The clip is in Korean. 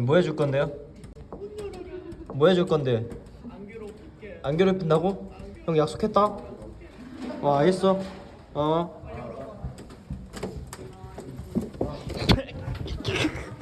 뭐 해줄 건데요? 뭐 해줄 건데? 안 괴롭힌다고? 형 약속했다? 어 알겠어 어